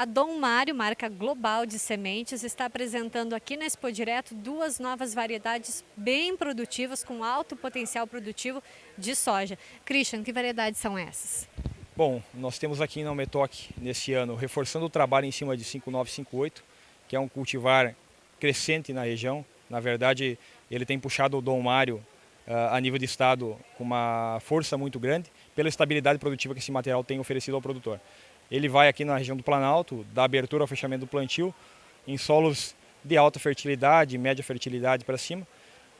A Dom Mário, marca global de sementes, está apresentando aqui na Expo Direto duas novas variedades bem produtivas, com alto potencial produtivo de soja. Christian, que variedades são essas? Bom, nós temos aqui na Umetoc, nesse ano, reforçando o trabalho em cima de 5958, que é um cultivar crescente na região. Na verdade, ele tem puxado o Dom Mário uh, a nível de estado com uma força muito grande, pela estabilidade produtiva que esse material tem oferecido ao produtor. Ele vai aqui na região do Planalto, da abertura ao fechamento do plantio, em solos de alta fertilidade, média fertilidade para cima.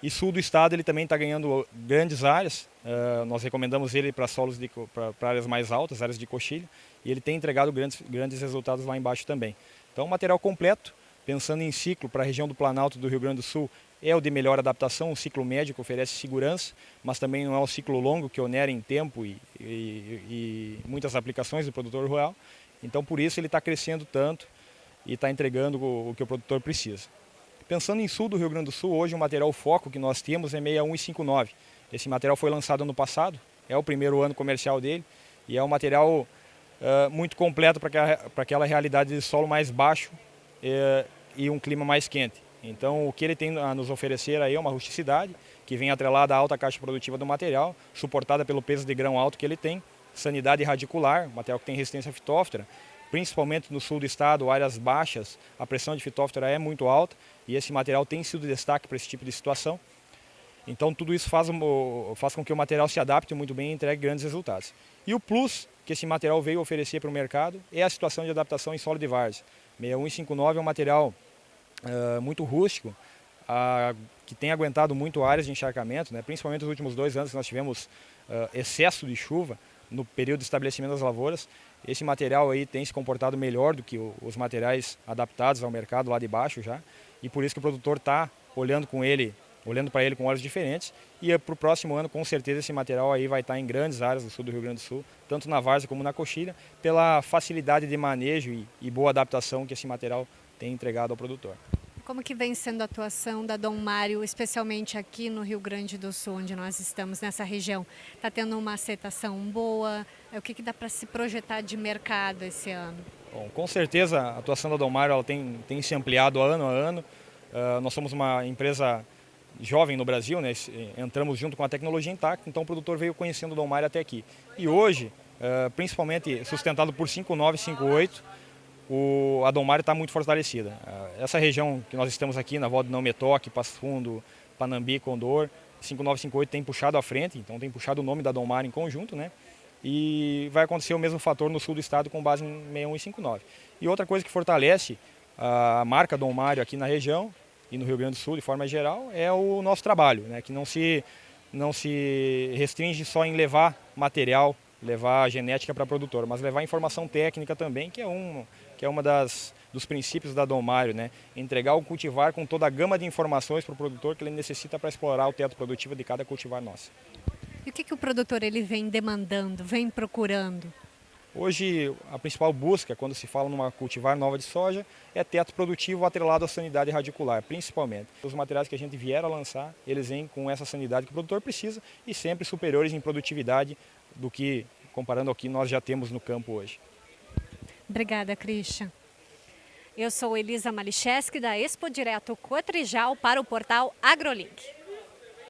E sul do estado ele também está ganhando grandes áreas. Uh, nós recomendamos ele para solos para áreas mais altas, áreas de coxilha. E ele tem entregado grandes, grandes resultados lá embaixo também. Então, material completo, pensando em ciclo para a região do Planalto do Rio Grande do Sul, é o de melhor adaptação, o ciclo médio que oferece segurança, mas também não é o ciclo longo que onera em tempo e, e, e muitas aplicações do produtor rural. Então, por isso ele está crescendo tanto e está entregando o, o, que o produtor precisa. Pensando em sul do Rio Grande do Sul, hoje o material foco que nós temos é 6159. Esse material foi lançado ano passado, é o primeiro ano comercial dele e é um material uh, muito completo para aquela, aquela realidade de solo mais baixo uh, e um clima mais quente. Então o que ele tem a nos oferecer aí é uma rusticidade, que vem atrelada à alta caixa produtiva do material, suportada pelo peso de grão alto que ele tem, sanidade radicular, material que tem resistência fitóftora, principalmente no sul do estado, áreas baixas, a pressão de fitóftora é muito alta e esse material tem sido destaque para esse tipo de situação. Então tudo isso faz, faz com que o material se adapte muito bem e entregue grandes resultados. E o plus que esse material veio oferecer para o mercado é a situação de adaptação em solo de várzea. 6159 é um material uh, muito rústico, uh, que tem aguentado muito áreas de encharcamento, né? principalmente nos últimos dois anos que nós tivemos uh, excesso de chuva no período de estabelecimento das lavouras. Esse material aí tem se comportado melhor do que o, os materiais adaptados ao mercado lá de baixo já, e por isso que o produtor está olhando com ele olhando para ele com olhos diferentes e para o próximo ano com certeza esse material aí vai estar em grandes áreas do sul do Rio Grande do Sul, tanto na várzea como na coxilha, pela facilidade de manejo e, e boa adaptação que esse material tem entregado ao produtor. Como que vem sendo a atuação da Dom Mário, especialmente aqui no Rio Grande do Sul, onde nós estamos, nessa região? Está tendo uma aceitação boa? É, o que, que dá para se projetar de mercado esse ano? Bom, com certeza a atuação da Dom Mário ela tem, tem se ampliado ano a ano. Uh, nós somos uma empresa jovem no Brasil, né? entramos junto com a tecnologia intacta, então o produtor veio conhecendo o Dom Mário até aqui. E hoje, uh, principalmente sustentado por 5958, o, a Domar está muito fortalecida. Ah, essa região que nós estamos aqui, na volta de Não Metoque, Passo Fundo, Panambi, Condor, 5958 tem puxado à frente, então tem puxado o nome da Domar em conjunto, né? E vai acontecer o mesmo fator no sul do estado com base em 6159. E outra coisa que fortalece a marca Dom Mário aqui na região e no Rio Grande do Sul de forma geral é o nosso trabalho, né? que não se, não se restringe só em levar material levar genética para produtor, mas levar informação técnica também, que é um que é uma das dos princípios da Dom Mário, né? Entregar o cultivar com toda a gama de informações para o produtor que ele necessita para explorar o teto produtivo de cada cultivar nosso. E o que, que o produtor ele vem demandando, vem procurando? Hoje, a principal busca, quando se fala numa cultivar nova de soja, é teto produtivo atrelado à sanidade radicular, principalmente. Os materiais que a gente vier a lançar, eles vêm com essa sanidade que o produtor precisa e sempre superiores em produtividade do que, comparando ao que nós já temos no campo hoje. Obrigada, Christian. Eu sou Elisa Malicheski, da Expo Direto Cotrijal, para o portal AgroLink.